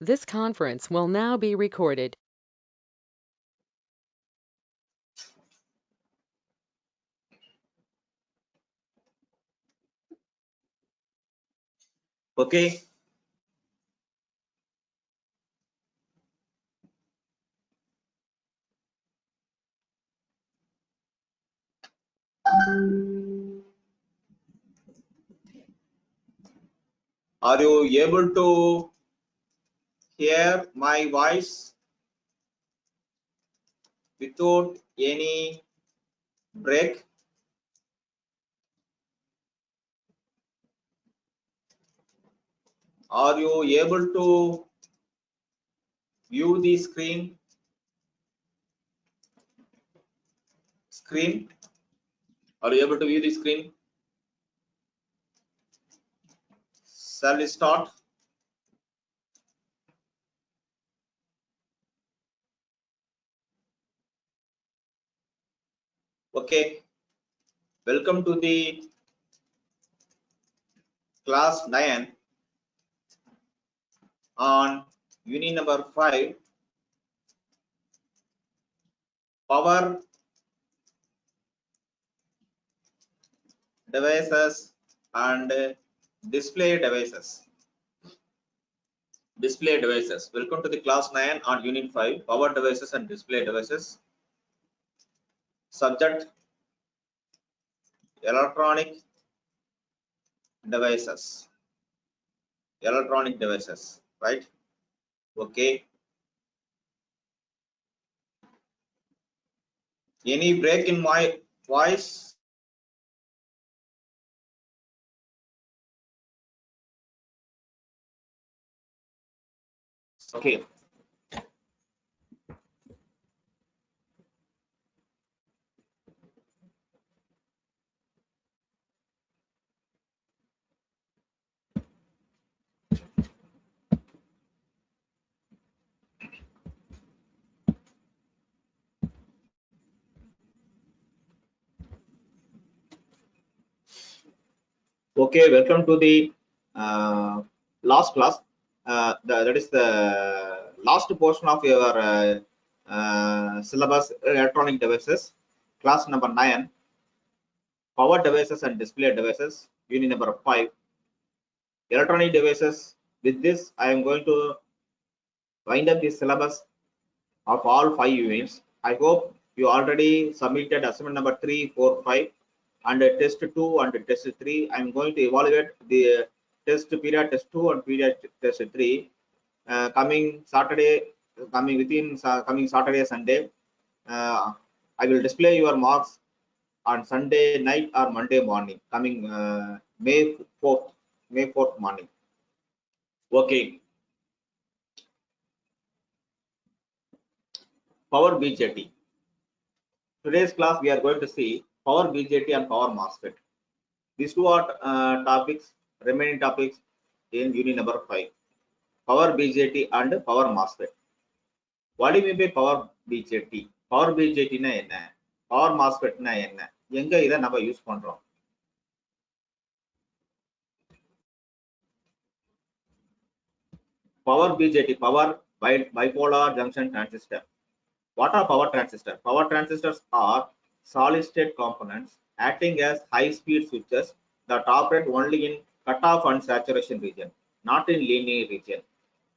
This conference will now be recorded. Okay. Are you able to hear my voice without any break? Are you able to view the screen? Screen? Are you able to view the screen? Shall we start? Okay. Welcome to the class 9 on unit number 5 power devices and display devices. Display devices. Welcome to the class 9 on unit 5 power devices and display devices subject electronic devices. Electronic devices right? Okay. Any break in my voice? Okay okay welcome to the uh, last class. Uh, the, that is the last portion of your uh, uh, syllabus electronic devices. Class number 9 power devices and display devices. Unit number 5 electronic devices. With this i am going to wind up the syllabus of all five units. I hope you already submitted assignment number 3 4 5 and test 2 and test 3 i am going to evaluate the test period test 2 and period test 3 uh, coming saturday coming within uh, coming saturday sunday. Uh, i will display your marks on sunday night or monday morning coming uh, may 4th may 4th morning. Okay. Power bjt today's class we are going to see power BJT and power MOSFET. These two are uh, topics, remaining topics in unit number 5. Power BJT and power MOSFET. What do you mean by power BJT? Power BJT na என்ன power MOSFET na என்ன எங்க இதை நம்ம use பண்றோம் power BJT power bipolar junction transistor what are power transistors power transistors are solid state components acting as high speed switches that operate only in cutoff and saturation region, not in linear region.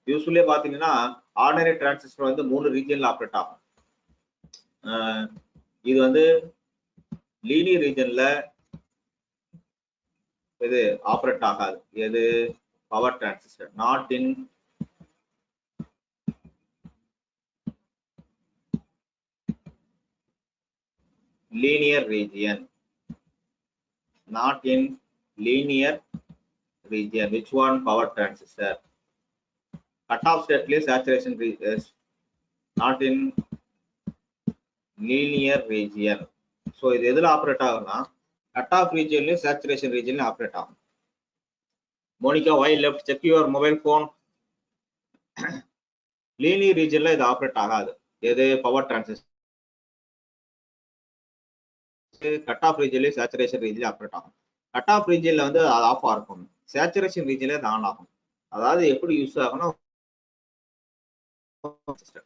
Usually பார்த்தீங்கன்னா ordinary transistor வந்து மூணு ரீஜன்ல operate ஆகும் இது வந்து linear ரீஜன்ல இது operate ஆகாது எது power transistor not in linear region not in linear region which one power transistor cutoff state place saturation is not in linear region so இது எதுல ஆப்ரேட் ஆகும்னா கட் ஆஃப் ரீஜன்லயும் சேச்சுரேஷன் ரீஜன்லயும் ஆப்ரேட் ஆகும் மோனிகா வை left check your mobile phone linear ரீஜன்ல இது operate ஆகாது எது power transistor cut off ரீஜன்லயும் சேச்சுரேஷன் ரீஜன்ல ஆப்ரேட் ஆகும். கட் ஆஃப் ரீஜன்ல வந்து அது ஆஃப் ஆகும் சேச்சுரேஷன் ரீஜன்ல அது ஆன் ஆகும். அதாவது எப்படி யூஸ் ஆகும்னா டிரான்சிஸ்டர்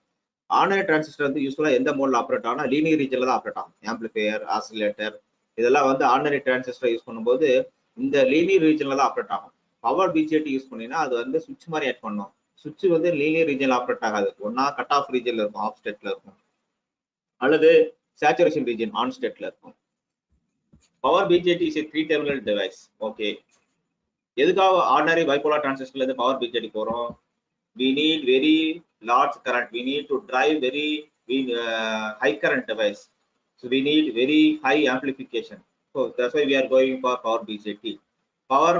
டிரான்சிஸ்டர் வந்து யூஸ்ஃபுல்லா எந்த மோட்ல ஆப்ரேட் ஆகும் லீனியர் ரீஜன்ல தான் ஆப்ரேட் ஆகும். ஆம்பிளிஃபையர் ஆசிலேட்டர் இதெல்லாம் வந்து ஆர்டினரி டிரான்சிஸ்டர் யூஸ் பண்ணும்போது இந்த லீனியர் ரீஜன்ல தான் ஆப்ரேட் ஆகும். பவர் பிஜேடி யூஸ் பண்ணீங்கன்னா அது வந்து சுவிட்ச் மாதிரி ஆட் பண்ணும். சுவிட்ச் வந்து லீனியர் ரீஜன்ல ஆப்ரேட் ஆகாது. ஒன்னா கட் ஆஃப் ரீஜன்ல இருக்கும் ஆஃப் ஸ்டேட்ல இருக்கும். அல்லது சேச்சுரேஷன் ரீஜன் ஆன் ஸ்டேட்ல இருக்கும். Power BJT is three terminal device okay எதுக்காக ஆர்டினரி பைபோலார் டிரான்சிஸ்டர்ல இருந்து பவர் பிஜேடி போறோம் we need very large current we need to drive very we, uh, high current device so we need very high amplification so that's why we are going for power bjt power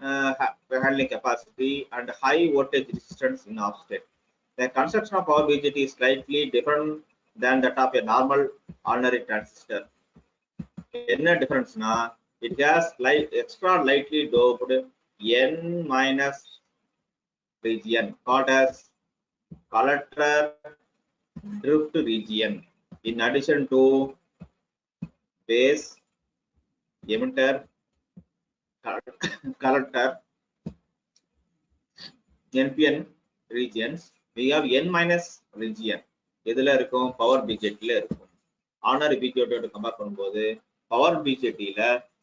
uh, ha- handling capacity and high voltage resistance in off state the construction of power bjt is slightly different than that of a normal ordinary transistor என்ன டிஃபரன்ஸ்னா it has light extra lightly doped n minus region called as collector drift region in addition to base emitter collector npn regions we have n minus region எதுல இருக்கும் power பிஜெட்ல இருக்கும் ஆனர் பிஜெட்டோட compare பண்ணும்போது power பிஜேடியில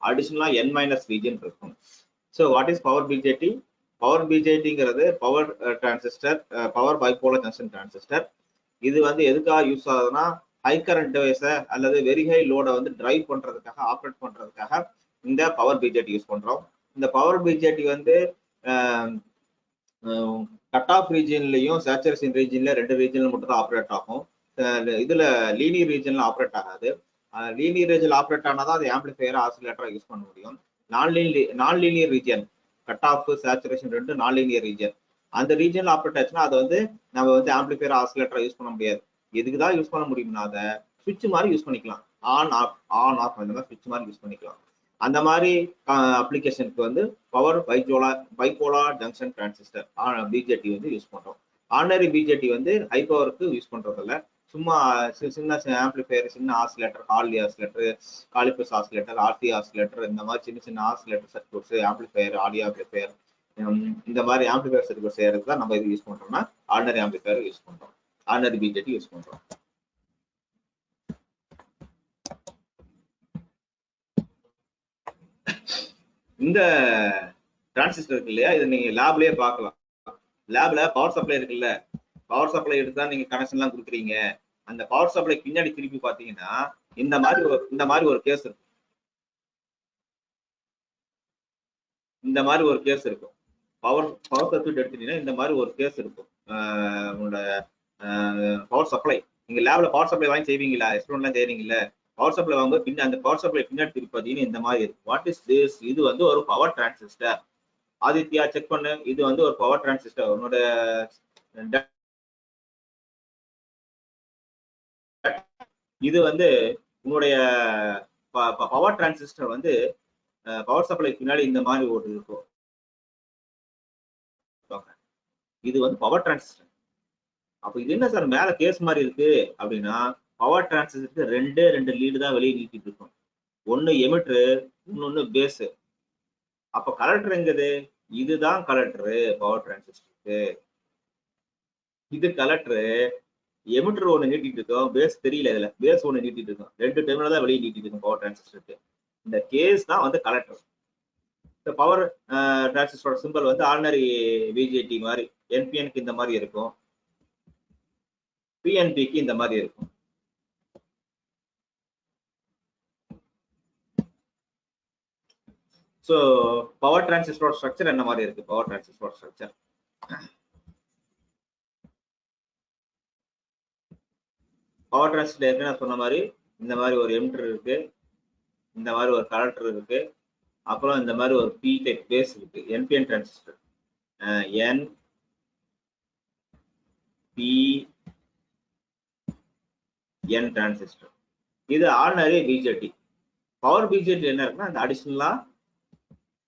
அடிஷனலா என் மைனஸ் ரீஜன் இருக்கும். So what is power BJT power பிஜேடிங்கிறது power transistor power bipolar junction transistor இது வந்து எதுக்காக யூஸ் ஆகுதுன்னா ஹை கரண்ட் டிவைஸை அல்லது வெரி ஹை லோடை வந்து டிரைவ் பண்றதுக்காக ஆப்ரேட் பண்றதுக்காக இந்த பவர் பிஜேடி யூஸ் பண்றோம். இந்த பவர் பிஜேடி வந்து கட் ஆஃப் ரீஜன்லையும் சேச்சுரேஷன் ரீஜன்ல ரெண்டு ரீஜன்ல மட்டும் தான் ஆப்ரேட் ஆகும். இதுல லீனியர் ரீஜன்ல ஆப்ரேட் ஆகாது. லீனியர் ரீஜன் ஆப்ரேட் ஆனாதான் அது ஆம்பிளிஃபையர் ஆசிலேட்டரா யூஸ் பண்ண முடியும். Non linear non linear region cut off saturation ரெண்டு நான் லீனியர் ரீஜன் அந்த ரீஜன்ல ஆப்ரேட் ஆச்சுன்னா அதை வந்து நம்ம வந்து ஆம்பிளிஃபையர் ஆசிலேட்டராக யூஸ் பண்ண முடியாது. எதுக்கு தான் யூஸ் பண்ண முடியும்னா அதை சுவிட்ச் மாதிரி யூஸ் பண்ணிக்கலாம். ஆன் ஆஃப் ஆன் ஆஃப் அந்த மாதிரி சுவிட்ச் மாதிரி யூஸ் பண்ணிக்கலாம். அந்த மாதிரி அப்ளிகேஷனுக்கு வந்து power bipolar bipolar junction transistor BJT வந்து யூஸ் பண்ணுறோம் ஆர்டினரி பிஜேடி வந்து ஹை பவருக்கு யூஸ் பண்ணுறதில்ல சும்மா சின்ன ஆம்பிளிஃபையர் சின்ன oscillator Harley oscillator Colpitts oscillator R C oscillator இந்த மாதிரி சின்ன சின்ன oscillator circuits amplifier audio amplifier இந்த மாதிரி ஆம்பிளிஃபையர் சர்க்யூட் செய்யறதுக்கு தான் நம்ம இது யூஸ் பண்றோம்னா ஆர்டினரி ஆம்பிளிஃபையர் யூஸ் பண்றோம். ஆர்டினரி பிஜேடி யூஸ் பண்றோம். இந்த டிரான்சிஸ்டர் இருக்கு இல்லையா? இதை நீங்க லேப்லயே பார்க்கலாம். லேப்ல பவர் சப்ளை இருக்குல்ல? பவர் சப்ளை எடுத்து தான் நீங்க கனெக்ஷன் எல்லாம் கொடுக்குறீங்க. அந்த பவர் சப்ளை பின்னாடி திருப்பி பாத்தீங்கன்னா இந்த மாதிரி ஒரு இந்த மாதிரி ஒரு கேஸ் இருக்கும். இந்த மாதிரி ஒரு கேஸ் இருக்கும். பவர் பவர் சர்க்யூட் எடுத்துட்டீங்கன்னா இந்த மாதிரி ஒரு கேஸ் இருக்கும். ஆஹ் உங்களோட பவர் சப்ளை நீங்க லேப்ல பவர் சப்ளை வாங்கி செய்வீங்களா? எக்ஸ்பிளோன்லாம் செய்றீங்கல்ல. பவர் சப்ளை வாங்க பின்ன அந்த பவர் சப்ளை பின்னாடி திருப்பி பார்த்தீங்கன்னா இந்த மாதிரி இருக்கும் வாட் இஸ் திஸ் இது வந்து ஒரு பவர் டிரான்சிஸ்டர் ஆதித்யா செக் பண்ணு. இது வந்து ஒரு பவர் டிரான்சிஸ்டர் உன்னோட இது வந்து உன்னுடைய பவர் டிரான்சிஸ்டர் வந்து பவர் சப்ளை பின்னாடி இந்த மாதிரி ஒரு இருக்கும். இது வந்து பவர் டிரான்சிஸ்டர் அப்ப இது என்ன சார் மேல கேஸ் மாதிரி இருக்கு? அப்படின்னா பவர் டிரான்சிஸ்டருக்கு ரெண்டு ரெண்டு லீடு தான் வெளியே நீட்டிட்டு இருக்கும். ஒன்னு எமிட்ரு இன்னொன்னு பேஸ் அப்ப கலெக்டர் எங்குது? இதுதான் கலெக்டரு பவர் டிரான்சிஸ்டருக்கு இது கலெக்டரு எமிட்டர் ஒன்று நீட்டிட்டு இருக்கோம். பேஸ் தெரியல இதுல. பேஸ் ஒன்று நீட்டிட்டு இருக்கோம். ரெண்டு டெர்மினல் தான் வெளியே நீட்டிட்டு இருக்கும் பவர் டிரான்சிஸ்டருக்கு இந்த கேஸ் தான் வந்து கலெக்டர் இந்த பவர் டிரான்சிஸ்டரோட சிம்பிள் வந்து ஆர்டினரி பிஜேடி மாதிரி என்பிஎனுக்கு இந்த மாதிரி இருக்கும். பிஎன்பிக்கு இந்த மாதிரி இருக்கும். ஸோ பவர் டிரான்சிஸ்டரோட ஸ்ட்ரக்சர் என்ன மாதிரி இருக்கு? பவர் டிரான்சிஸ்டரோட ஸ்ட்ரக்சர் பவர் டிரான்சிஸ்டர் ஏற்கனவே நான் சொன்ன மாதிரி இந்த மாதிரி ஒரு எம்டர் இருக்கு இந்த மாதிரி ஒரு கலெக்டர் இருக்கு அப்புறம் இந்த மாதிரி ஒரு பி டெக் பேஸ் இருக்கு NPN transistor N P N transistor இது ஆர்டினரி பிஜேடி பவர் பிஜேடி என்ன இருக்குன்னா அந்த அடிஷனலா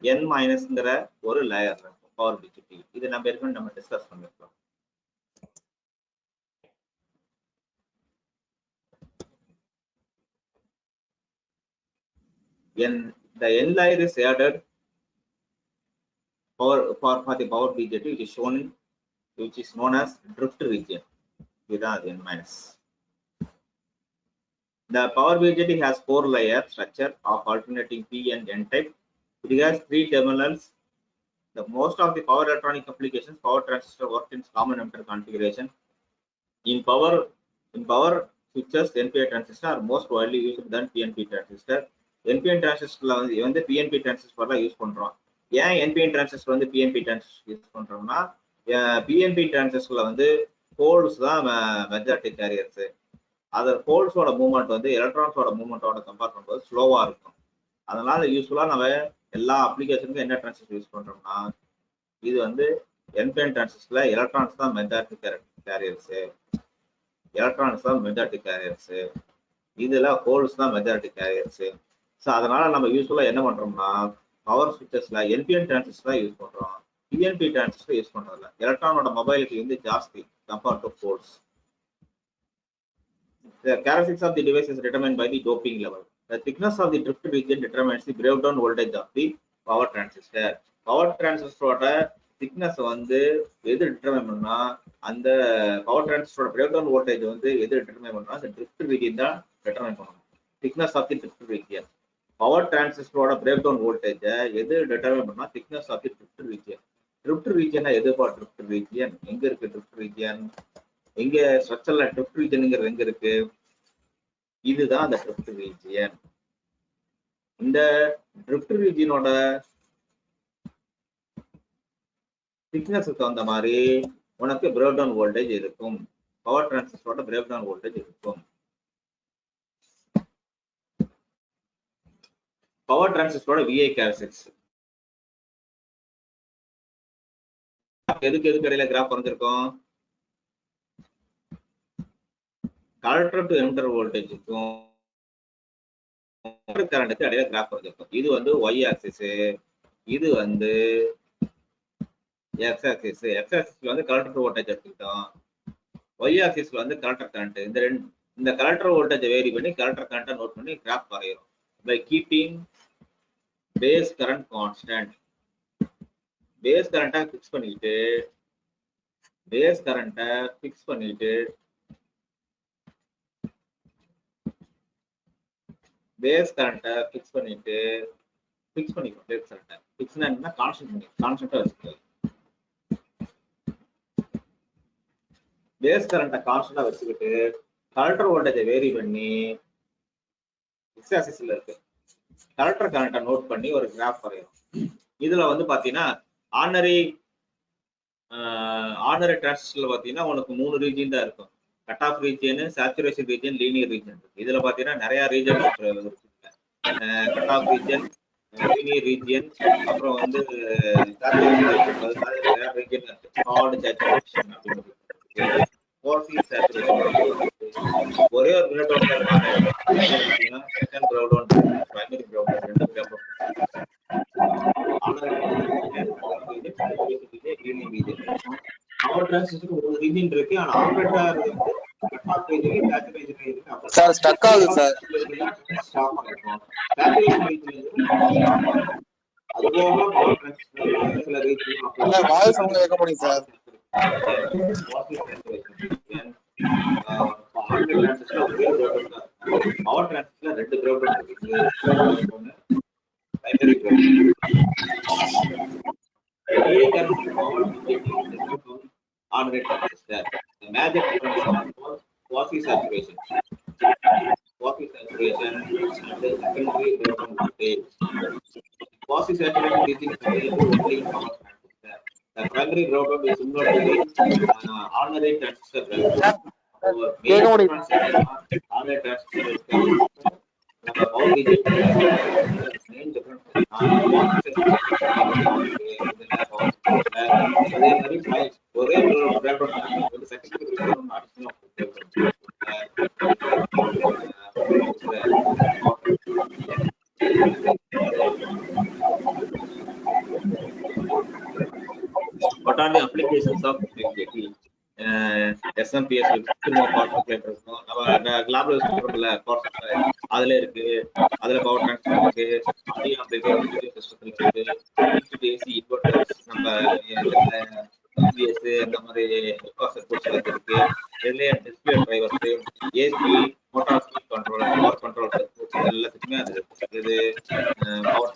என் மைனஸ்ங்கிற ஒரு லேயர் இருக்கும் பவர் பிஜேடி இது நம்ம ஏற்கனவே நம்ம டிஸ்கஸ் பண்ணிருக்கோம் when the n layer is added for, for, for the power BJT which is shown in, which is known as drift region without n minus. The power BJT has four layer structure of alternating P and N type. It has three terminals. The most of the power electronic applications power transistor work in common emitter configuration. In power in power switches, NPI transistor are most widely used than PNP transistor. NPN டிரான்சிஸ்டர்ல வந்து வந்து PNP transistor தான் use பண்றோம் ஏன் NPN transistor வந்து PNP transistor use பண்றோம்னா PNP டிரான்சிஸ்டர்ல வந்து holes தான் மெஜாரிட்டி கேரியர்ஸ் அது ஹோல்ஸோட மூவ்மெண்ட் வந்து எலக்ட்ரான்ஸோட மூவ்மெண்ட்டோட கம்பேர் பண்ணும்போது ஸ்லோவா இருக்கும். அதனால யூஸ்ஃபுல்லா நம்ம எல்லா அப்ளிகேஷனுக்கும் என்ன டிரான்சிஸ்டர் யூஸ் பண்றோம்னா இது வந்து என்பிஎன் டிரான்சிஸ்டர்ல எலக்ட்ரான்ஸ் தான் மெஜாரிட்டி கேரியர்ஸ் எலக்ட்ரானிக்ஸ் தான் மெஜாரிட்டி கேரியர்ஸ் இதுல ஹோல்ஸ் தான் மெஜாரிட்டி கேரியர்ஸ் ஸோ அதனால நம்ம யூஸ்ஃபுல்லாக என்ன பண்ணுறோம்னா பவர் சுவிச்சஸ்ல என்பிஎன் டிரான்சிஸ்டர் தான் யூஸ் பண்ணுறோம் பிஎன்பி டிரான்சிஸ்டர் யூஸ் பண்ணுறதில்ல எலக்ட்ரானோட மொபைலுக்கு வந்து ஜாஸ்தி compared to force The characteristics of the device is determined by the doping level. The thickness of the drift region determines the breakdown voltage of the power transistor. Power வந்து எது determine பண்ணா அந்த power டிரான்சிஸ்டரோட breakdown voltage வந்து எது determine பண்ணா அந்த drift region தான் டிட்டர்மைன் பண்ணணும் thickness of the drift region power டிரான்சிஸ்டரோட breakdown voltage எது டிட்டர்மைன் பண்ணா thickness of the drift region drift ரீஜியனா எதுப்பா ட்ரிஃப்ட் ரீஜியன் எங்க இருக்கு ட்ரிப்ட் ரீஜியன் எங்க ஸ்ட்ரக்சர்ல ட்ரிஃப்ட் ரீஜனுங்கிறது எங்க இருக்கு? இதுதான் அந்த ட்ரிப்ட் ரீஜியன் இந்த ட்ரிஃப்ட் ரீஜியனோட திக்னஸுக்கு தகுந்த மாதிரி உனக்கு பிரேக் டவுன் வோல்டேஜ் இருக்கும். பவர் டிரான்சிஸ்டரோட பிரேக் டவுன் வோல்டேஜ் இருக்கும். பவர் டிரான்சிஸ்டரோட விஐ கேரக்டரிஸ்டிக்ஸ் எதுக்கு எதுக்கு இடையில கிராஃப் வரைஞ்சிருக்கோம்? கலெக்டர் டு எமிட்டர் வோல்டேஜுக்கும் கரண்ட்டுக்கு இடையில கிராஃப் வரைஞ்சிருக்கும். இது வந்து ஒய் ஆக்சிஸ் இது வந்து எக்ஸ் ஆக்சிஸ் எக்ஸ் ஆக்சிஸ்ல வந்து கலெக்டர் வோல்டேஜ் எடுத்துக்கிட்டோம். ஒய் ஆக்சிஸ்ல வந்து கலெக்டர் கரண்ட் இந்த ரெண்டு இந்த கலெக்டர் வோல்டேஜ் வேரி பண்ணி கலெக்டர் கரண்ட்டை நோட் பண்ணி கிராஃப் வரைகிறோம் by keeping base current constant base கரண்ட்டை ஃபிக்ஸ் பண்ணிட்டு பேஸ் கரண்ட்டை ஃபிக்ஸ் பண்ணிட்டு பேஸ் கரண்ட்டை ஃபிக்ஸ் பண்ணிட்டு ஃபிக்ஸ் பண்ணிக்கோ பேஸ் கரண்ட்டை ஃபிக்ஸ்னா என்ன கான்ஸ்டன்ட் பண்ணி கான்ஸ்டன்ட்டா வச்சுக்கோ பேஸ் கரண்ட்டை கான்ஸ்டன்டா வச்சுக்கிட்டு கலெக்டர் வோல்டேஜை வேரி பண்ணி எக்ஸ் ஆக்சிஸ்ல இருக்கு கலெக்டர் கரண்ட்டை நோட் பண்ணி ஒரு கிராஃப் வரையணும். இதுல வந்து பாத்தீங்கன்னா ஆர்டினரி ஆர்டினரி டிரான்சிஸ்டர்ல பாத்தீங்கன்னா உனக்கு மூணு ரீஜன் தான் இருக்கும். Cut off region saturation region linear region இருக்கு. இதுல பாத்தீங்கன்னா நிறைய region cut off region linear region அப்புறம் வந்து ரீஜன் ஹார்ட் சேச்சுரேஷன் அப்படின்னு ஒரே ஒரு செகண்ட் பிரைமரி ரெண்டு ஒரு ரீஜன் இருக்கு. ஆனா operator cut off region saturation இருக்கு சார் ஸ்டக் ஆகுது சார் சேச்சுரேஷன் ரீஜன் அதுபோக பவர் டிரான்சிஸ்டர் சில ரீஜன் சார் வாய்ஸ் உங்களை கேட்க முடியும் சார் பவர் டிரான்சிஸ்டர் ரெண்டு கிரவுண்ட் இருக்கு primary ground ordinary transistor. The major difference of quasi saturation. Quasi saturation and the secondary ground voltage. Quasi saturation region is available only in power transistor. The primary ground is similar to the uh, ordinary transistor. they don't even what are the applications of BigJT? SMPS திரும்ப power நம்ம லேப்ல power அதுல இருக்கு. அதுல power transfer இருக்கு. சிஸ்டத்துல இருக்கு AC inverters நம்ம அந்த மாதிரி சர்க்யூட்ஸ் இருக்கு. இதுலயே display drivers AC motor speed control power control எல்லாத்துக்குமே அது இது power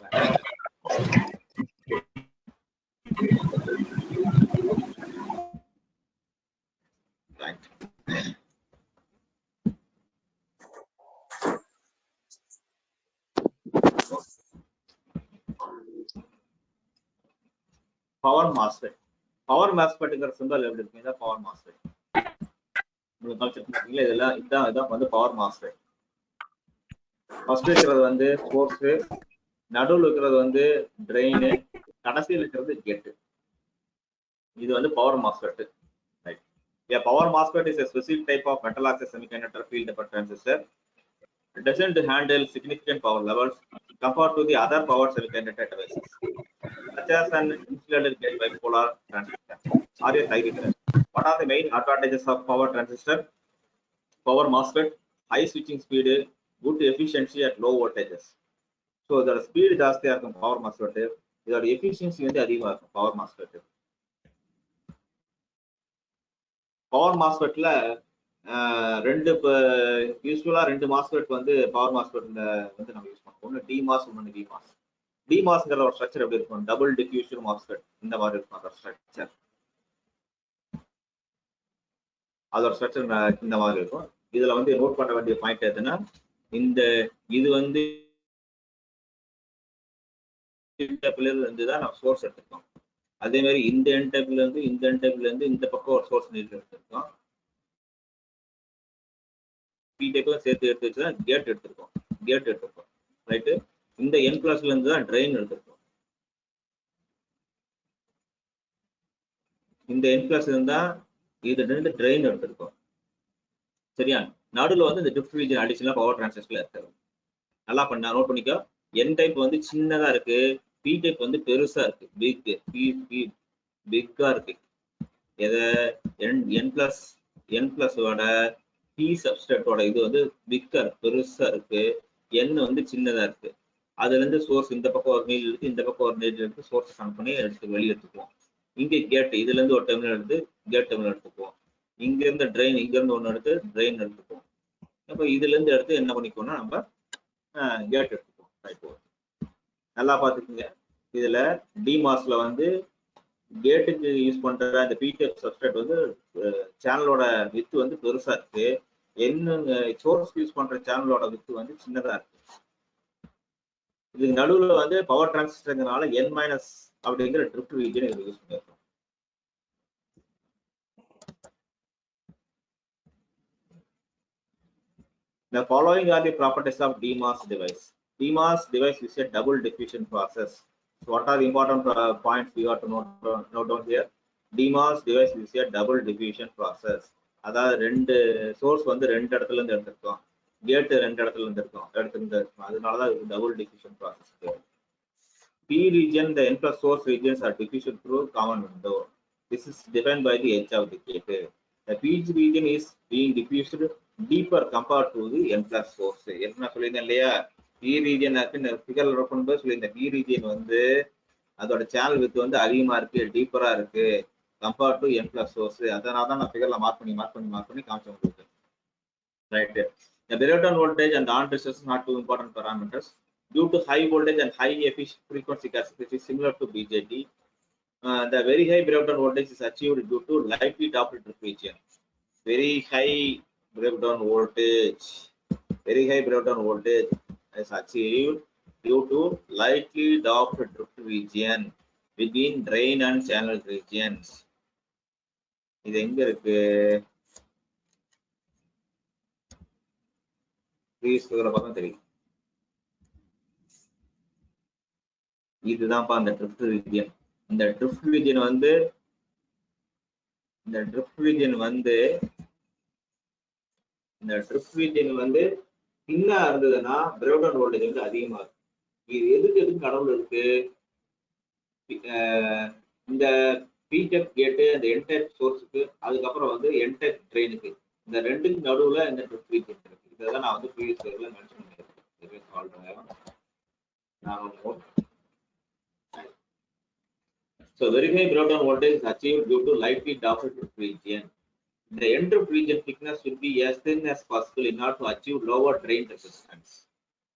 power MOS power MOS ரேட்டுங்கிற symbol எப்படி இருக்கும் பவர் மாஸ் ரேட் உங்களுக்கு இதெல்லாம் இதான் இதான் வந்து பவர் மாஸ் ரேட் ஃபர்ஸ்ட் இருக்கிறது வந்து ஃபோர்ஸு நடுவில் இருக்கிறது வந்து ட்ரெயின் கடைசியில் இருக்கிறது கெட்டு இது வந்து power MOSFET right a power MOSFET is specific type of metal oxide semiconductor field per transistor doesn't handle significant power levels compared to the other power semiconductor devices such as an insulated gate bipolar transistor or a thyroid. What are the main advantages of power transistor? Power MOSFET, high switching speed, good efficiency at low voltages. So இதோட speed ஜாஸ்தியாக இருக்கும் power MOSFET இதோட efficiency வந்து அதிகமாக இருக்கும் power MOSFET power மாஸ்பெட்ல ரெண்டு இப்போ யூஸ்வலாக ரெண்டு மாஸ்பெட் வந்து பவர் மாஸ்பெட்ல வந்து நம்ம யூஸ் பண்ணுவோம் ஒன்று டி மாஸ் ஒன்று டி மாஸ் D மாஸ்ங்கிற ஒரு ஸ்ட்ரக்சர் எப்படி இருக்கும்? டபுள் டிஃப்யூஷன் மாஸ்பெட் இந்த மாதிரி இருக்கும் அதோட ஸ்ட்ரக்சர் அதோட ஸ்ட்ரக்சர் இந்த மாதிரி இருக்கும். இதுல வந்து நோட் பண்ண வேண்டிய பாயிண்ட் எதுன்னா இந்த இது வந்து இருந்து தான் நம்ம சோர்ஸ் எடுத்துருக்கோம். அதே மாதிரி இந்த என்டைப்ல இருந்து இந்த என்டைப்ல இருந்து இந்த பக்கம் ஒரு சோர்ஸ் நீர் எடுத்திருக்கோம். பி டைப்லாம் சேர்த்து எடுத்து வச்சு தான் கேட் எடுத்திருக்கோம். கேட் எடுத்திருக்கோம். ரைட்டு இந்த என் கிளாஸ்ல இருந்து தான் ட்ரெயின் எடுத்திருக்கோம். இந்த என் இருந்து இருந்தா இது ரெண்டு ட்ரெயின் எடுத்திருக்கோம். சரியா? நடுவில் வந்து இந்த டிஃப்ட் ரீஜன் அடிஷனல் பவர் டிரான்சிஸ்டர்ல இருக்கு. நல்லா பண்ண நோட் பண்ணிக்கோ. என் டைப் வந்து சின்னதா இருக்கு. பி டைப் வந்து பெருசா இருக்கு. பிக் பி பி பிக்கா இருக்கு. எதை? என் என் பிளஸ் என் பிளஸோட பி சப்ஸ்டேட்டோட இது வந்து பிக்கா பெருசா இருக்கு. என் வந்து சின்னதா இருக்கு. அதுல இருந்து சோர்ஸ் இந்த பக்கம் ஒரு மெயில் இருக்கு இந்த பக்கம் ஒரு மெயில் இருக்கு சோர்ஸ் கனெக்ட் பண்ணி எடுத்து வெளியே எடுத்துக்குவோம். இங்க கேட் இதுல இருந்து ஒரு டெர்மினல் எடுத்து கேட் டெர்மினல் எடுத்துக்குவோம். இங்க இருந்து ட்ரெயின் இங்க இருந்து ஒன்று எடுத்து ட்ரெயின் எடுத்துக்குவோம். அப்ப இதுல இருந்து எடுத்து என்ன பண்ணிக்குவோம்னா நம்ம கேட் எடுத்துக்குவோம். ரைட் நல்லா பாத்துக்கோங்க இதுல டிமாஸ்ல வந்து கேட்டுக்கு யூஸ் பண்ற அந்த பிடிஎஃப் சப்ஸ்ட்ரேட் வந்து சேனலோட வித்து வந்து பெருசா இருக்கு. என்ன சோர்ஸ் யூஸ் பண்ற சேனலோட வித்து வந்து சின்னதா இருக்கு. இதுக்கு நடுவில் வந்து பவர் டிரான்சிஸ்டர்ங்கிறனால என் மைனஸ் அப்படிங்கிற ட்ரிப்ட் ரீஜன் இதில் யூஸ் பண்ணியிருக்கோம் The following are the properties of DMOS device. DMOS device is a double diffusion process. So what are the important uh, points we have to note, note down here? DMOS device is a double diffusion process. அதாவது ரெண்டு source வந்து ரெண்டு இடத்துல இருந்து எடுத்திருக்கோம் கேட்டு ரெண்டு இடத்துல இருந்து இருக்கோம் எடுத்திருந்து இருக்கோம் அதனாலதான் இது double diffusion process P region, the N plus source regions are diffusion through common window. This is defined by the edge of the gate. The P region is being diffused deeper compared to the N plus source. என்ன சொல்லியிருந்தேன் இல்லையா? B region figure பண்ணும்போது சொல்லியிருந்தேன் B region வந்து அதோட channel with வந்து அதிகமா இருக்கு டீப்பரா இருக்கு compared to N plus source அதனால தான் நான் ஃபிகர்ல மார்க் பண்ணி மார்க் பண்ணி மார்க் பண்ணி காமிச்சேன் உங்களுக்கு. Right The breakdown voltage and the on resistance are not two important parameters. Due to high voltage and high efficient frequency characteristic is similar to BJT, uh, the very high breakdown voltage is achieved due to lightly doped drift region. Very high breakdown voltage, very high breakdown voltage is achieved due to lightly doped drift region between drain and channel regions. இது எங்க இருக்கு please பார்த்தா தெரியும். இதுதான்ப்பா அந்த drift region இந்த drift region வந்து இந்த ட்ரிஃப்ட் ரீஜியன் வந்து இந்த ட்ரிஃப்ட் ரீஜியன் வந்து தின்னா இருந்ததுன்னா பிரவுடன் வோல்டேஜ் வந்து அதிகமா இருக்கும். இது எதுக்கு எதுக்கு கடவுள் இருக்கு? இந்த பிடெக் கேட்டு அந்த என்டைப் சோர்ஸுக்கு அதுக்கப்புறம் வந்து என்டைப் ட்ரெயினுக்கு இந்த ரெண்டுக்கு நடுவுல இந்த ட்ரிஃப்ட் ரீஜியன் இருக்கு. இதெல்லாம் நான் வந்து ப்ரீவியஸ் இயர்ல மென்ஷன் பண்ணியிருக்கேன் சால்வ் பண்ணலாம் நான் note So very high breakdown voltage is achieved due to lightly doped region. the entrip region thickness should be as thin as possible in order to achieve lower drain resistance.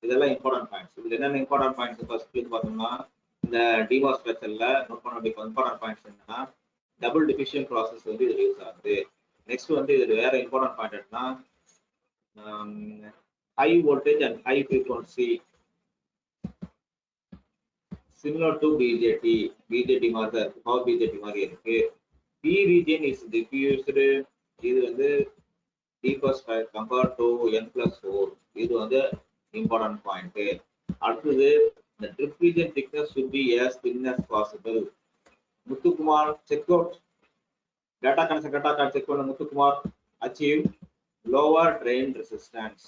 இதெல்லாம் important points இதுல என்னென்ன important points first பார்த்தோம்னா இந்த டிமா ஸ்ட்ரக்சர்ல note பண்ண வேண்டிய important points என்னன்னா double diffusion process வந்து இதுல யூஸ் ஆகுது. நெக்ஸ்ட் வந்து இதுல வேற இம்பார்ட்டன்ட் பாயிண்ட் என்னன்னா high voltage and high frequency similar to BJT BJT மாதிரி தான் இருக்கு பவர் பிஜேடி மாதிரி இருக்கு பி ரீஜியன் இஸ் டிஃபியூஸ்டு இது வந்து deepest compared to N plus four இது வந்து இம்பார்ட்டன்ட் பாயிண்ட் அடுத்தது இந்த drift region thickness should be as thin as possible Muthukumar check out data connection data card check பண்ண Muthukumar achieve lower drain resistance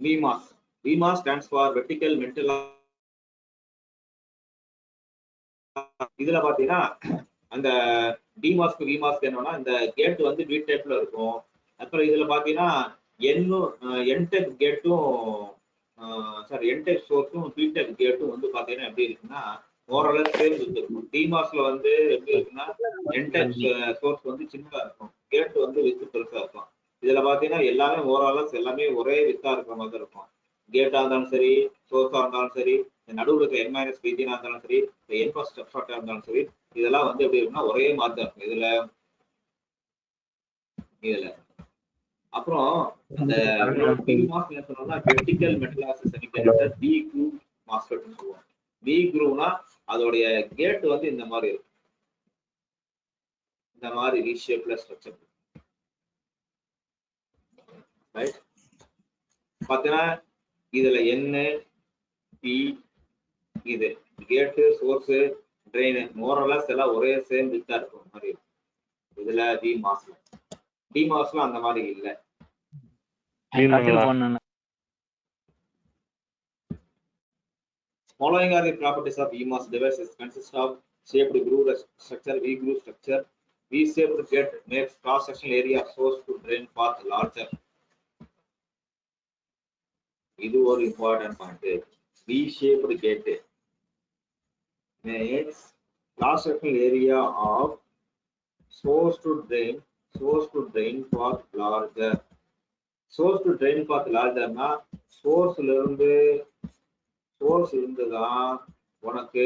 VMAS. VMAS stands for vertical mental இதுல பாத்தீங்கன்னா அந்த டிமாஸ்க்கு விமாஸ்க்கு என்னன்னா இந்த கேட் வந்து வீட் டைப்ல இருக்கும் அப்புறம் இதுல பாத்தீங்கன்னா என்னும் என்டெக் கேட்டும் சாரி என்டெக் சோர்ஸும் பிடெக் கேட்டும் வந்து பாத்தீங்கன்னா எப்படி இருக்குன்னா ஓரளவு சேர்ந்து இருக்கும். டிமாஸ்ல வந்து எப்படி இருக்குன்னா என்டெக் சோர்ஸ் வந்து சின்னதா இருக்கும். கேட் வந்து வித்து பெருசா இருக்கும். இதுல பாத்தீங்கன்னா எல்லாமே ஓரளவு எல்லாமே ஒரே வித்தா இருக்கிற மாதிரி இருக்கும். கேட்டா இருந்தாலும் சரி சோர்ஸா இருந்தாலும் சரி நடுவில் இருக்க என் மைனஸ் ரீஜியனா இருந்தாலும் சரி என் ஃபர்ஸ்ட் ஸ்டெப் ஷார்ட்டா இருந்தாலும் சரி இதெல்லாம் வந்து எப்படி இருக்குன்னா ஒரே மாதிரி தான் இருக்கும். இதுல இதுல. அப்புறம் அந்த சொன்னோம்னா vertical metal oxide semiconductor P மாஸ்ஃபெட்னு சொல்லுவோம் பி குரூவ்னா அதோடைய கேட் வந்து இந்த மாதிரி இருக்கும். இந்த மாதிரி வி ஷேப்ல ஸ்ட்ரக்சர் ரைட் பாத்தீங்கன்னா இதுல என்ன பி இது. கேட்டு சோர்ஸ் ட்ரெயின் மோரலஸ் எல்லாம் ஒரே சேம் வித்தா இருக்கும் மாதிரி. இதுல டி மாஸ்ல டி மாஸ்ல அந்த மாதிரி இல்ல Following are the properties of EMOS devices consist of shaped groove structure, V groove structure. V-shaped gate makes cross-sectional area of source to drain path larger. இது ஒரு important point V shaped gate makes cross-sectional area of source to drain source to drain path larger. Source to drain path largerனா sourceல இருந்து source இருந்துதான் உனக்கு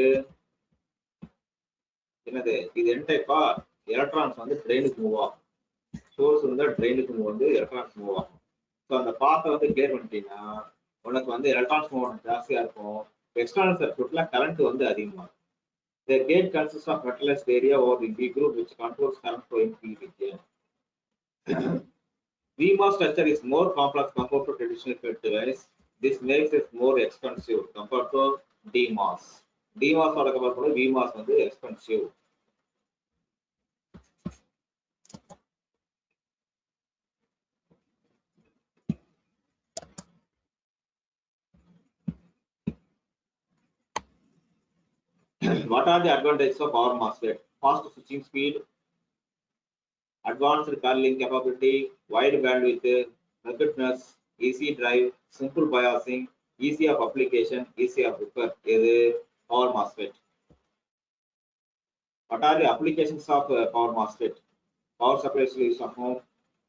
என்னது இது என் டைப்பா electrons வந்து ட்ரெயினுக்கு மூவ் ஆகும். சோர்ஸ் இருந்தால் ட்ரெயினுக்கு மூவ் வந்து எலக்ட்ரான்ஸ் மூவ் ஆகும். ஸோ அந்த பாத்தை வந்து கிளியர் பண்ணிட்டீங்கன்னா உனக்கு வந்து எலக்ட்ரான்ஸ் மூவ் ஜாஸ்தியாக இருக்கும். எக்ஸ்டர்னல் சர்க்யூட்ல கரண்ட் வந்து அதிகமாக இருக்கும் The gate consists of area area or the B group which controls current flow in P. VMOS structure is more complex compared to traditional FET device. This makes it more expensive compared to DMOS. DMOS ஓட compare பண்ண VMOS வந்து expensive. what are the advantages of power MOSFET? Fast switching speed, advanced curling capability, wide bandwidth, ruggedness, easy drive, simple biasing, easy of application, easy of repair. இது power MOSFET. What are the applications of uh, power MOSFET? Power supplies use ஆகும்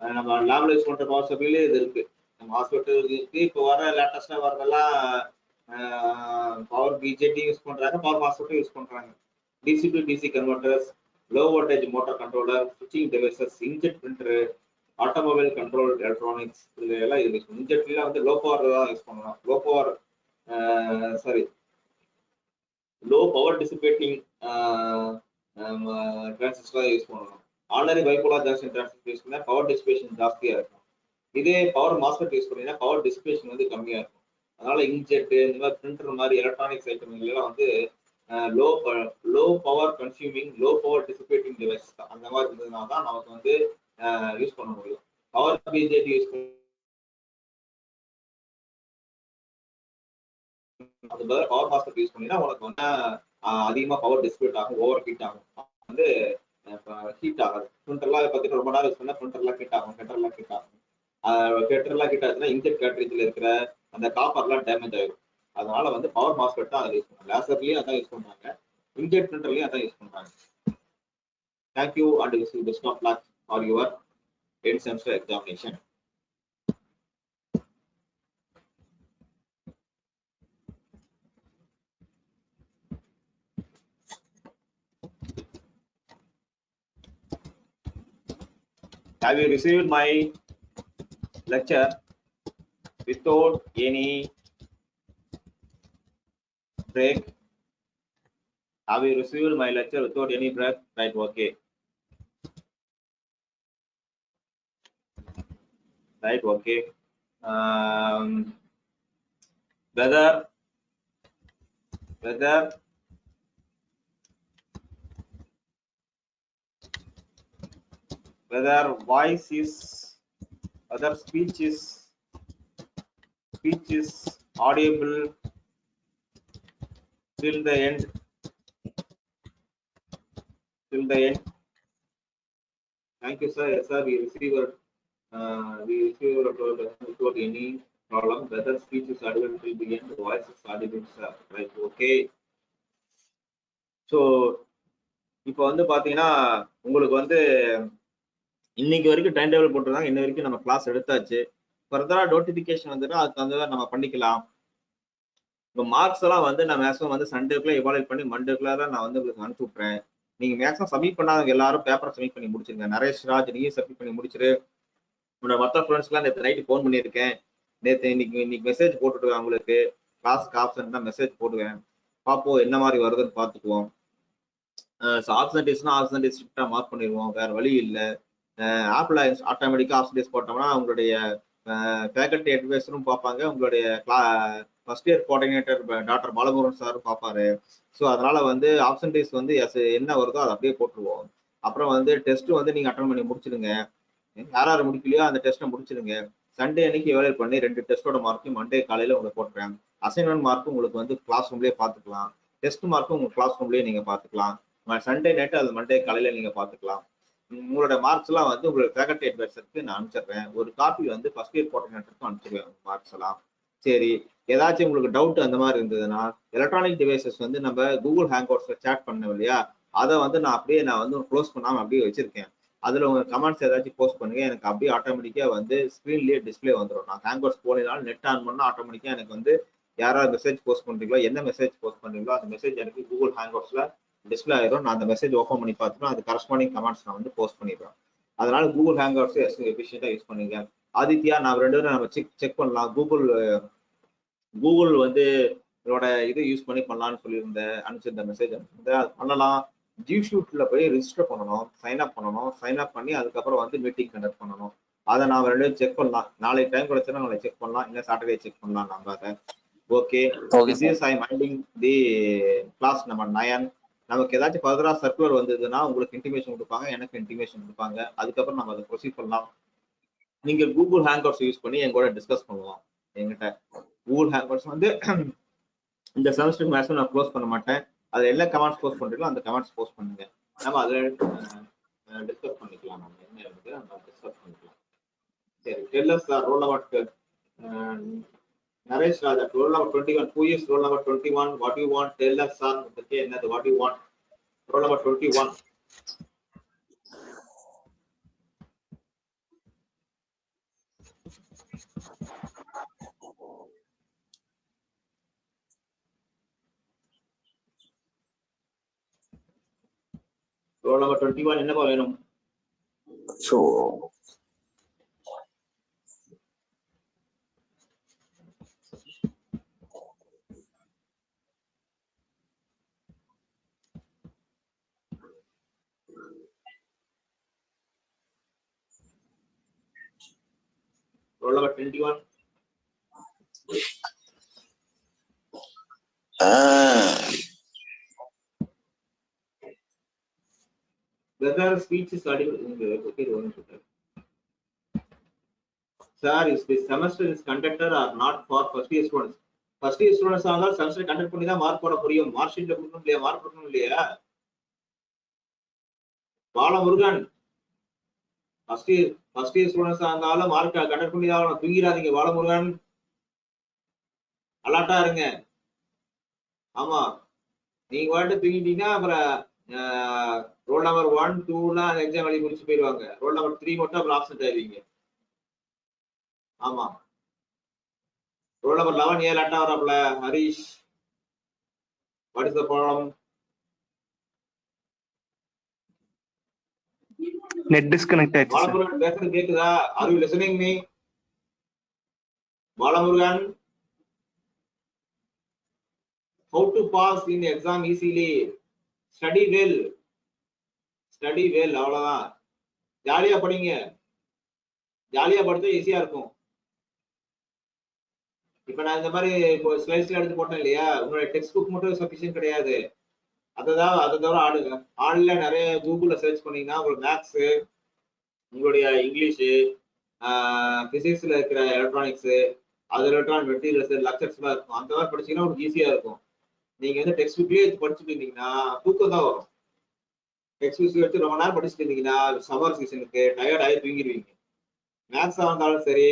அஹ் நம்ம லேப்ல use பண்ற power சப்ளைல இது இருக்கு MOSFET இருக்கு இப்போ வர லேட்டஸ்டா வரதெல்லாம் பவர் பிஜேடி யூஸ் பண்றாங்க பவர் மாஸ்ஃபெட் யூஸ் பண்றாங்க DC to DC converters low voltage motor controller ஸ்விட்சிங் devices inkjet printer automobile control electronics இது எல்லாம் இது யூஸ் இன்ஜெட்ல வந்து லோ பவர் தான் யூஸ் பண்ணலாம். Low power sorry low power dissipating transistor use பண்ணணும். Already bipolar junction transistor use பண்ணால் பவர் டிசிபேஷன் ஜாஸ்தியாக இருக்கும். இதே பவர் மாஸ்பெட் யூஸ் பண்ணீங்கன்னா பவர் டிசிபேஷன் வந்து கம்மியாக இருக்கும். அதனால இன்ஜெட் இந்த மாதிரி பிரிண்டர் மாதிரி எலக்ட்ரானிக்ஸ் ஐட்டம் எல்லாம் வந்து low low power consuming low power dissipating device அந்த மாதிரி இருந்ததுனால தான் நமக்கு வந்து யூஸ் பண்ண முடியும். பவர் பிஜேடி யூஸ் அது பதில் பவர் மாஸ்டர் யூஸ் பண்ணினா உனக்கு வந்து அதிகமா பவர் டிஸ்பியூட் ஆகும் ஓவர் ஹீட் ஆகும். வந்து ஹீட் ஆகாது. பிரிண்டர்லாம் பார்த்தீங்கன்னா ரொம்ப நேரம் யூஸ் பண்ணால் பிரிண்டர்லாம் ஹீட் ஆகும் கெட்டர்லாம் ஹீட் ஆகும். கெட்டர்லாம் ஹீட் ஆச்சுன்னா இன்ஜெட் கேட்ரேஜில் இருக்கிற அந்த காப்பர்லாம் டேமேஜ் ஆகிடும் அதனால வந்து பவர் மாஸ்பெட் தான் அதில் யூஸ் பண்றாங்க. லேசர்லயும் அதான் யூஸ் பண்றாங்க. இன்ஜெக்ட் பிரிண்டர்லயும் அதான் யூஸ் பண்றாங்க. Thank you and wish best of luck for your ten semester examination Have you received my lecture without any break? Have you received my lecture without any break? Right, okay. Right, okay. Um, whether whether whether voice is whether speech is speech is audible till the end till the end thank you sir yes sir we receive your uh, we receive your told any problem whether speech is audible till the end voice is audible sir right okay so இப்போ வந்து பாத்தீங்கன்னா உங்களுக்கு வந்து இன்னைக்கு வரைக்கும் time table போட்டிருந்தாங்க இன்ன வரைக்கும் நம்ம கிளாஸ் எடுத்தாச்சு ஃபர்தரா நோட்டிபிகேஷன் வந்துன்னா அதுக்கு வந்து நம்ம பண்ணிக்கலாம் இப்போ மார்க்ஸ் எல்லாம் வந்து நான் மேக்ஸிமம் வந்து சண்டேக்குள்ள எவாலுவேட் பண்ணி மண்டேக்குள்ள தான் நான் வந்து உங்களுக்கு அனுப்பிச்சு விட்றேன் நீங்க மேக்ஸிமம் சப்மிட் பண்ணாதவங்க எல்லாரும் பேப்பரை சப்மிட் பண்ணி முடிச்சிருங்க. நரேஷ் ராஜ் நீயும் சப்மிட் பண்ணி முடிச்சிரு. உன்னோட மற்ற ஃப்ரெண்ட்ஸ்க்குலாம் நேற்று நைட்டு ஃபோன் பண்ணியிருக்கேன். நேற்று இன்னைக்கு இன்னைக்கு மெசேஜ் போட்டுருக்கேன் உங்களுக்கு. கிளாஸ்க்கு ஆப்ஷன் தான் மெசேஜ் போடுவேன். பார்ப்போம் என்ன மாதிரி வருதுன்னு பார்த்துக்குவோம் ஆப்சன்டேஸ்னா ஆப்சன்டேஸ் மார்க் பண்ணிடுவோம். வேற வழி இல்லை. ஆப்பிள் ஆட்டோமேட்டிக்காக ஆப்சன்டேஸ் போட்டோம்னா உங்களுடைய ஃபேக்கல்ட்டி அட்வைஸரும் பார்ப்பாங்க. உங்களுடைய கிளா first year coordinator doctor Balamurugan sir பார்ப்பாரு ஸோ அதனால வந்து ஆப்சன்டேஸ் வந்து எஸ் என்ன வருதோ அதை அப்படியே போட்டுருவோம். அப்புறம் வந்து டெஸ்ட் வந்து நீங்க அட்டன் பண்ணி முடிச்சிடுங்க. யார் யார் முடிக்கலையோ அந்த டெஸ்ட்டை முடிச்சிடுங்க. சண்டே அன்னைக்கு எவாலுவேட் பண்ணி ரெண்டு டெஸ்ட்டோட மார்க்கும் மண்டே காலையில உங்களுக்கு போட்டுறேன். அசைன்மெண்ட் மார்க்கும் உங்களுக்கு வந்து கிளாஸ் ரூம்லயே பார்த்துக்கலாம். டெஸ்ட் மார்க்கும் உங்க கிளாஸ் ரூம்லயே நீங்க பார்த்துக்கலாம். சண்டே நைட்டு அது மண்டே காலையில நீங்க பார்த்துக்கலாம். உங்களோட மார்க்ஸ் எல்லாம் வந்து உங்களுக்கு ஃபேக்கல்டி அட்வைசருக்கு நான் அனுப்பிச்சிடுறேன். ஒரு காப்பி வந்து ஃபர்ஸ்ட் இயர் கோஆர்டினேட்டருக்கும் அனுப்பிச்சிடுவேன் மார்க்ஸ் எல்லாம். சரி. ஏதாச்சும் உங்களுக்கு டவுட் அந்த மாதிரி இருந்ததுன்னா எலக்ட்ரானிக் டிவைசஸ் வந்து நம்ம கூகுள் ஹேங் அவுட்ஸ்ல சேட் பண்ணோம் இல்லையா? அதை வந்து நான் அப்படியே நான் வந்து க்ளோஸ் பண்ணாமல் அப்படியே வச்சிருக்கேன். அதுல உங்க கமெண்ட்ஸ் ஏதாச்சும் போஸ்ட் பண்ணுங்க. எனக்கு அப்படியே ஆட்டோமேட்டிக்கா வந்து ஸ்க்ரீன்லயே டிஸ்பிளே வந்துடும் நான் ஹேங் அவுட்ஸ் போனாலும் நெட் ஆன் பண்ணா ஆட்டோமேட்டிக்கா எனக்கு வந்து யாராவது மெசேஜ் போஸ்ட் பண்றீங்களோ? என்ன மெசேஜ் போஸ்ட் பண்றீங்களோ அந்த மெசேஜ் எனக்கு கூகுள் ஹேங் அவுட்ஸ்ல டிஸ்பிளே ஆயிரும். நான் அந்த மெசேஜ் ஓப்பன் பண்ணி பார்த்துட்டு அது கரஸ்பாண்டிங் கமெண்ட்ஸ் நான் வந்து போஸ்ட் பண்ணிடுவேன். அதனால கூகுள் ஹேங் அவுட்ஸ் எஃபிஷியண்டா யூஸ் பண்ணுங்க. ஆதித்யா நான் ரெண்டு பேரும் நம்ம செக் செக் பண்ணலாம். கூகுள் கூகுள் வந்து இதோட இது யூஸ் பண்ணி பண்ணலாம்னு சொல்லியிருந்தேன் அனுப்பிச்சிருந்த மெசேஜ் அனுப்பிச்சிருந்தேன் அது பண்ணலாம். ஜி ஷூட்ல போய் ரிஜிஸ்டர் பண்ணணும் சைன் அப் பண்ணணும். சைன் அப் பண்ணி அதுக்கப்புறம் வந்து மீட்டிங் கண்டக்ட் பண்ணணும். அதை நான் ரெண்டு செக் பண்ணலாம். நாளைக்கு டைம் கிடைச்சுன்னா நாளைக்கு செக் பண்ணலாம். இல்லை சாட்டர்டே செக் பண்ணலாம் நம்ம அதை okay I minding the class number nine நமக்கு ஏதாச்சும் ஃபர்தரா சர்க்குலர் வந்ததுன்னா உங்களுக்கு இன்டிமேஷன் கொடுப்பாங்க எனக்கு இன்டிமேஷன் கொடுப்பாங்க. அதுக்கப்புறம் நம்ம அதை ப்ரொசீட் பண்ணலாம். நீங்க கூகுள் ஹேங் அவுட்ஸ் யூஸ் பண்ணி எங்க கூட டிஸ்கஸ் பண்ணுவோம் எங்கிட்ட கூகுள் ஹேங் வந்து இந்த செமஸ்டருக்கு மேக்ஸிமம் நான் க்ளோஸ் பண்ண மாட்டேன். அது என்ன கமெண்ட்ஸ் க்ளோஸ் பண்றீங்களோ அந்த கமெண்ட்ஸ் போஸ்ட் பண்ணுங்க. நம்ம அதில் டிஸ்கஸ் பண்ணிக்கலாம் நம்ம. என்ன இருக்குது நம்ம டிஸ்கஸ் பண்ணிக்கலாம். சரி tell us roll number Naresh Raja roll number twenty one two years roll number twenty one what you want teller sir பற்றி என்னது what you want roll number twenty one roll number twenty one என்னப்பா வேணும் So, roll number twenty one ah, வெவ்வேறு speech is audible in the semester is second. Or not for first year conducted first year students ஆனாலும் semester conduct பண்ணி தான் mark போட முடியும். Mark ஷீட்ல கொடுக்கணும் இல்லையா? மார்க் கொடுக்கணும் இல்லையா? Balamurugan first year first year students இருந்தாலும் மார்க் கண்டக்ட் பண்ணி தான் ஆகணும். தூங்கிடாதீங்க பாலமுருகன். அலாட்டா இருங்க. ஆமா. நீங்க வாட்டு தூங்கிட்டீங்கன்னா அப்புறம் ரோல் நம்பர் ஒன் டூலாம் எக்ஸாம் எழுதி முடிச்சு போயிடுவாங்க ரோல் நம்பர் த்ரீ மட்டும் அப்புறம் ஆப்சென்ட் ஆயிருவீங்க. ஆமா. ரோல் நம்பர் லெவன் ஏழு அட்டா வராப்ல Harish. What is the problem net disconnect ஆயிடுச்சு பாலமுருகன் பேசுறது கேக்குதா? Are you listening me Balamurugan? How to pass in exam easily? Study well study well அவ்வளவுதான். ஜாலியா படிங்க. ஜாலியா படித்தா ஈஸியா இருக்கும். இப்ப நான் இந்த மாதிரி இப்போ ஸ்லைட்ஸ்ல எடுத்து போட்டேன் இல்லையா? உங்களோட டெக்ஸ்ட் புக் மட்டும் சஃபிஷியன்ட் கிடையாது. அததான் அதை தவிர ஆடுங்க. ஆன்ல நிறைய கூகுள்ல சர்ச் பண்ணீங்கன்னா உங்களுக்கு மேக்ஸ் உங்களுடைய இங்கிலீஷு பிசிக்ஸ்ல இருக்கிற எலக்ட்ரானிக்ஸ் அது எலக்ட்ரானிக் மெட்டீரியல்ஸ் லெக்சர்ஸ்லாம் இருக்கும். அந்த மாதிரி படிச்சீங்கன்னா உங்களுக்கு ஈஸியா இருக்கும். நீங்க வந்து டெக்ஸ்ட் புக்லயே படிச்சுட்டு இருந்தீங்கன்னா தூக்கம் தான் வரும். டெக்ஸ்ட் புக்ஸ் எடுத்து ரொம்ப நேரம் படிச்சுட்டு இருந்தீங்கன்னா சம்மர் சீசனுக்கு டயர்ட் ஆகி தூங்கிடுவீங்க. மேக்ஸா இருந்தாலும் சரி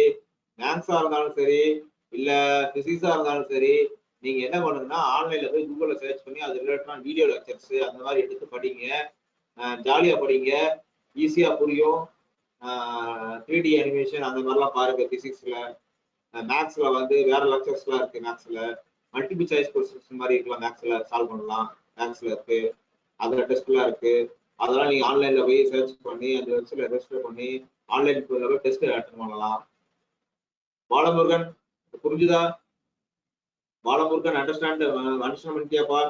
மேக்ஸா இருந்தாலும் சரி இல்ல பிசிக்ஸா இருந்தாலும் சரி நீங்க என்ன பண்ணுங்கன்னா ஆன்லைன்ல போய் கூகுள்ல சர்ச் பண்ணி அது ரிலேட்டடான வீடியோ லெக்சர்ஸ் அந்த மாதிரி எடுத்து படிங்க. ஜாலியா படிங்க. ஈஸியா புரியும். த்ரீ டி அனிமேஷன் அந்த மாதிரிலாம் பாருங்க பிசிக்ஸ்ல மேக்ஸ்ல வந்து வேற லெக்சர்ஸ்லாம் இருக்கு மேக்ஸ்ல மல்டிபிள் சாய்ஸ் கொஸ்டின்ஸ் மாதிரி இருக்கலாம் மேக்ஸ்ல சால்வ் பண்ணலாம். மேக்ஸ்ல இருக்கு. அதுல டெஸ்ட்லாம் இருக்கு. அதெல்லாம் நீங்க ஆன்லைன்ல போய் சர்ச் பண்ணி அந்த வெப்சைட்ல ரெஜிஸ்டர் பண்ணி ஆன்லைன் போய் டெஸ்ட் அட்டன் பண்ணலாம். பாலமுருகன் புரிஞ்சுதா? பாலமுருகன் அண்டர்ஸ்டாண்ட் அண்டர்ஸ்டாண்ட் பண்ணிட்டியாப்பா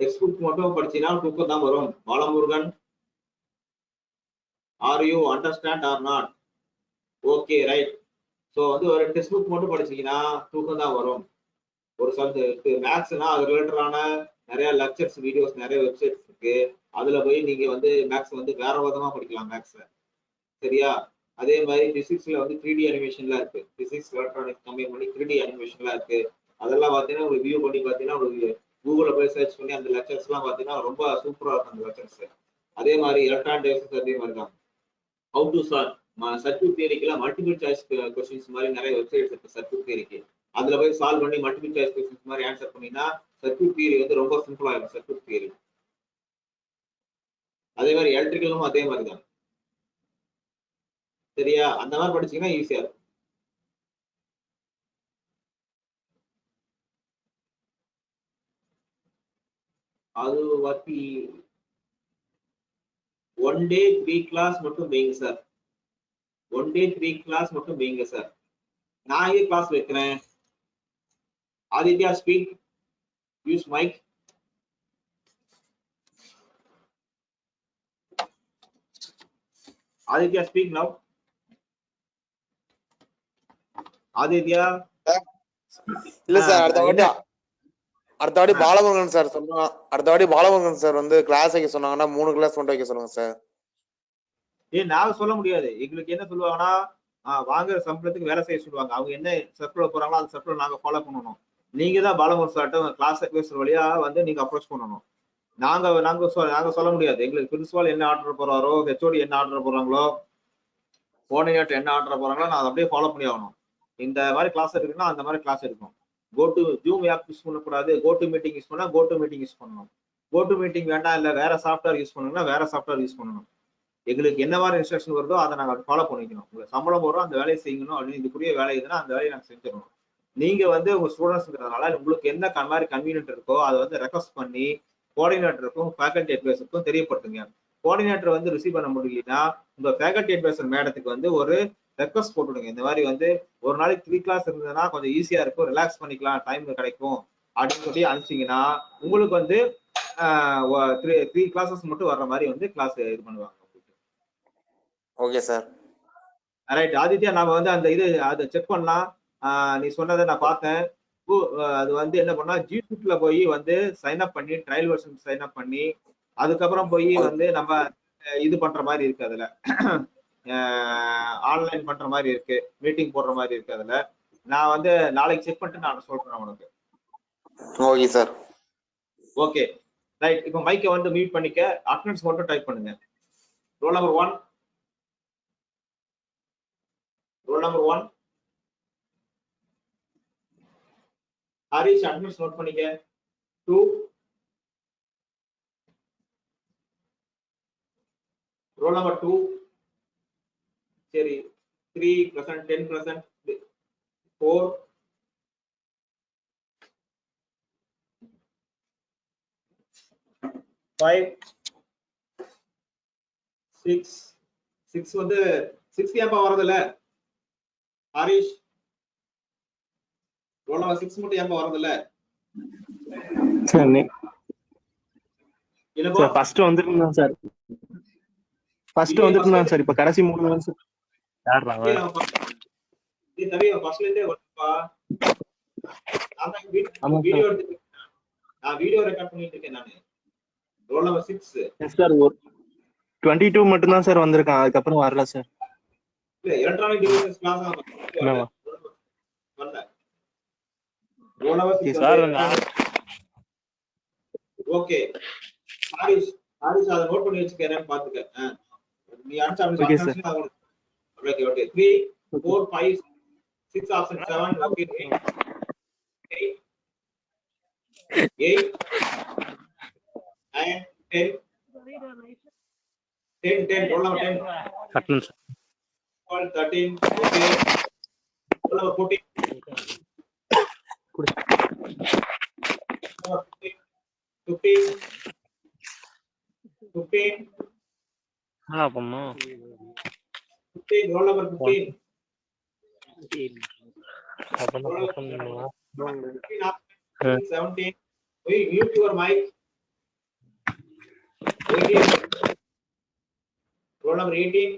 டெக்ஸ்ட் புக் மட்டும் படிச்சீங்கன்னா தூக்கம் தான் வரும். Balamurugan are you understand or not okay right so வந்து ஒரு டெக்ஸ்ட் புக் மட்டும் படிச்சீங்கன்னா தூக்கம் தான் வரும். ஒரு சப்ஜெக்ட் மேக்ஸ்னா அது ரிலேட்டடான நிறைய லெக்சர்ஸ் வீடியோஸ் நிறைய வெப்சைட்ஸ் இருக்கு. அதுல போய் நீங்க வந்து மேக்ஸ் வந்து வேற விதமா படிக்கலாம் மேக்ஸை சரியா? அதே மாதிரி பிசிக்ஸ்ல வந்து த்ரீ டி அனிமேஷன்லாம் இருக்கு. பிசிக்ஸ் எலக்ட்ரானிக்ஸ் கம்மி பண்ணி த்ரீ டி அனிமேஷன்லாம் இருக்கு. அதெல்லாம் பார்த்தீங்கன்னா உங்களுக்கு வியூ பண்ணி பார்த்தீங்கன்னா உங்களுக்கு கூகுளில் போய் சர்ச் பண்ணி அந்த லெக்சர்ஸ்லாம் பார்த்தீங்கன்னா ரொம்ப சூப்பராக இருக்கும் அந்த லெக்சர்ஸ் அதே மாதிரி எலக்ட்ரானிக் டிவைசஸ் அதே மாதிரி தான். ஹவு டு சால்வ் சர்க்கியூட் தியரிக்கெல்லாம் மல்டிபிள் சாய்ஸ் கொஸ்டின்ஸ் மாதிரி நிறைய வெப்சைட்ஸ் இருக்கு சர்க்கியூட் தியரிக்கு அதுல போய் சால்வ் பண்ணி மல்டிபிள் சாய்ஸ் கொஸ்டின்ஸ் மாதிரி ஆன்சர் பண்ணீங்கன்னா சர்க்யூட் தியரி வந்து ரொம்ப சிம்பிள் ஆயிடும் சர்க்யூட் தியரி அதே மாதிரி எலக்ட்ரிக்கலும் அதே மாதிரி தான் சரியா? அந்த மாதிரி படிச்சீங்கன்னா ஈஸியா இருக்கும். அது வாட்டி ஒன் டே த்ரீ கிளாஸ் மட்டும் வைங்க sir one day three class மட்டும் வைங்க சார் நான் ஏன் கிளாஸ் வைக்கிறேன்? Aditya speak use mic Aditya speak now Aditya. இல்ல சார் அடுத்த வாட்டி? அடுத்த வாட்டி. பாலமுருகன் சார் சொன்னா அடுத்த வாட்டி பாலமுருகன் சார் வந்து கிளாஸ் வைக்க சொன்னாங்கன்னா மூணு கிளாஸ் மட்டும் வைக்க சொல்லுங்க சார் ஏய் நாங்க சொல்ல முடியாது. எங்களுக்கு என்ன சொல்லுவாங்கன்னா வாங்குற சம்பளத்துக்கு வேலை செய்ய சொல்லுவாங்க. அவங்க என்ன சர்க்குலர் போறாங்களோ அந்த சர்க்குலர் நாங்க ஃபாலோ பண்ணணும். நீங்க தான் பாலமூர் சார்ட்ட கிளாஸ் அட்வைசர் வழியா வந்து நீங்க அப்ரோச் பண்ணணும். நாங்க நாங்க சொ- நாங்க சொல்ல முடியாது. எங்களுக்கு பிரின்சிபால் என்ன ஆர்டர் போறாரோ ஹெச்ஓடி என்ன ஆர்டர் போறாங்களோ கோஆர்டினேட்டர் என்ன ஆர்டர் போறாங்களோ நான் அதை அப்படியே ஃபாலோ பண்ணி ஆகணும். இந்த மாதிரி கிளாஸ் இருக்குன்னா அந்த மாதிரி கிளாஸ் இருக்கும். Go to Zoom app use பண்ணக்கூடாது. கோ டு மீட்டிங் யூஸ் பண்ணா கோ டு மீட்டிங் யூஸ் பண்ணணும். கோ டு மீட்டிங் வேண்டாம் இல்லை வேற சாஃப்ட்வேர் யூஸ் பண்ணணும்னா வேற சாஃப்ட்வேர் யூஸ் பண்ணணும். எங்களுக்கு என்ன மாதிரி இன்ஸ்ட்ரக்ஷன் வருதோ அதை நாங்கள் ஃபாலோ பண்ணிக்கணும். உங்களுக்கு சம்பளம் போடுறோம் அந்த வேலையை செய்யணும் அப்படின்னு இதுக்குரிய வேலை எதுனா அந்த வேலையை நாங்கள் செஞ்சிடணும். நீங்க வந்து உங்க ஸ்டூடெண்ட்ஸ்ங்கிறதுனால உங்களுக்கு என்ன மாதிரி கன்வீனியன்ட் இருக்கோ அதை வந்து ரெக்வஸ்ட் பண்ணி கோஆர்டினேட்டருக்கும் ஃபேக்கல்டி அட்வைசருக்கும் தெரியப்படுத்துங்க. கோஆர்டினேட்டர் வந்து ரிசீவ் பண்ண முடியலன்னா உங்க ஃபேக்கல்டி அட்வைசர் மேடத்துக்கு வந்து ஒரு ரெக்வஸ்ட் போட்டுடுங்க. இந்த மாதிரி வந்து ஒரு நாளைக்கு த்ரீ கிளாஸ் இருந்ததுன்னா கொஞ்சம் ஈஸியா இருக்கும். ரிலாக்ஸ் பண்ணிக்கலாம். டைம் கிடைக்கும். அப்படின்னு சொல்லி அனுப்பிச்சிங்கன்னா உங்களுக்கு வந்து த்ரீ த்ரீ கிளாஸஸ் மட்டும் வர்ற மாதிரி வந்து கிளாஸ் இது பண்ணுவாங்க. ஓகே சார் ரைட் ஆதித்யா நாம வந்து அந்த இது அதை செக் பண்ணலாம். நீ சொன்னதை நான் பார்த்தேன். அது வந்து என்ன பண்ணா ஜிசூட்ல போய் வந்து சைன் அப் பண்ணி ட்ரையல் வெர்ஷன் சைன் அப் பண்ணி அதுக்கப்புறம் போய் வந்து நம்ம இது பண்ற மாதிரி இருக்கு அதுல. ஆன்லைன் பண்ற மாதிரி இருக்கு மீட்டிங் போடுற மாதிரி இருக்கு அதுல. நான் வந்து நாளைக்கு செக் பண்ணிட்டு நான் சொல்றேன் உனக்கு. Okay sir. ஓகே. ரைட் இப்போ மைக்கை வந்து மியூட் பண்ணிக்க. அட்டனன்ஸ் மட்டும் டைப் பண்ணுங்க. Roll number one roll number one Harish attendance note பண்ணிக்க. டூ ரோல் நம்பர் டூ சரி. Three percent ten percent four five six six வந்து சிக்ஸ் ஏன்பா வரதில்ல ஹரிஷ். நம்பர் சிக்ஸ் மட்டும் வரதில்ல சார் என்னப்பா? சார் ஃபர்ஸ்ட் வந்துருந்தான் சார். ஃபர்ஸ்ட் வந்துருந்தான் சார் இப்ப கடைசி மூணு தான் சார். யாருறாங்க நீ தம்பி ஃபர்ஸ்ட்ல இருந்தே வரப்பா நான் தான் ஆமா sir. வீடியோ எடுத்து நான் வீடியோ ரெக்கார்ட் பண்ணிட்டு இருக்கேன் நானு. Roll number six yes sir ஒரு டுவெண்ட்டி டூ மட்டும் தான் சார் வந்திருக்கான். அதுக்கப்புறம் வரல சார். இல்ல எலக்ட்ரானிக் டிவைசஸ் கிளாஸ் என்னவா? வரல roll number sir okay Haris Haris அதை நோட் பண்ணி வச்சுக்கிறேன் பாத்துக்க ஆ. நீ அனுப்பிச்சு Okay, sir. Okay okay three four five six option seven okay eight eight nine ten ten ten roll number ten கட்டணும் sir Call 13, okay. Roll number 14. Number 15, 15, 15, என்ன பண்ணும் 15, roll number 15. அப்பதான் பண்ணுவா 15, up, 17. Wait, mute your mic. 18. Roll number 18.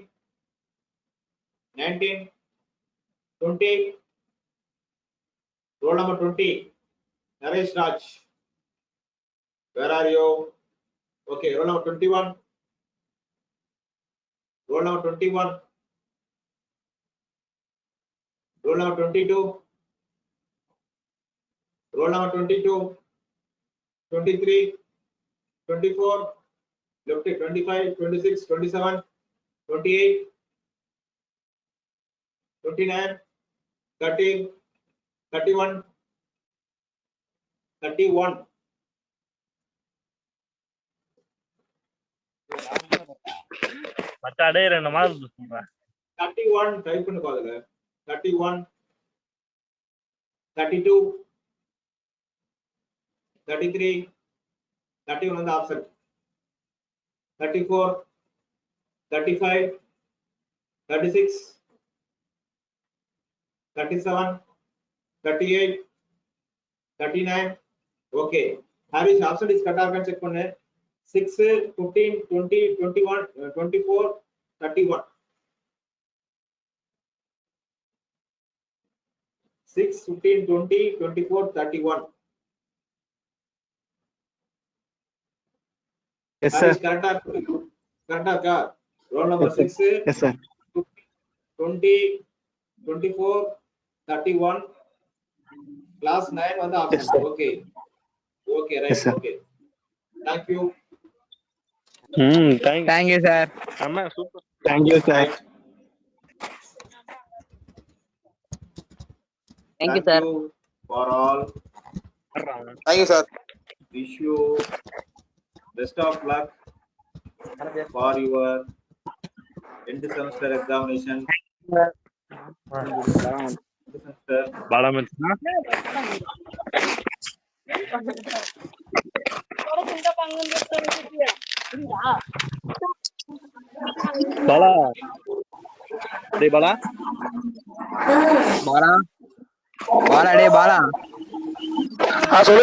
19. 20. Roll number 20. Naresh Raj. Where are you? Okay, roll number 21. Roll number 21. Roll number 22. Roll number 22. 23. 24. Left it 25, 26, 27, 28. 29, 30, 31, 31. மச்சாடே ரெண்டு மாதம் சொல்றேன் 31 type பண்ணி பாருங்க 31 32 33 31 வந்து option 34 35 36 37 38 39 okay Haris option is கரெக்டா இருக்கான்னு check பண்ணு 6 15 20 21 24 31 6 15 20 24 31 எஸ் சார் கரெக்டா கரெக்டா இருக்கா roll number Yes, sir. 6 yes sir 20 24 31 class 9 வந்து Yes, option sir. Okay okay Yes, right sir. Okay thank you ம் தேங்க் தேங்க்யூ சார் அம்மா super thank you sir thank you sir for all thank you sir wish you best of luck for your end semester examination semester பலம் Bala mentah. Baru. Bala. Deh bala. Bala. Bala deh bala. Ah.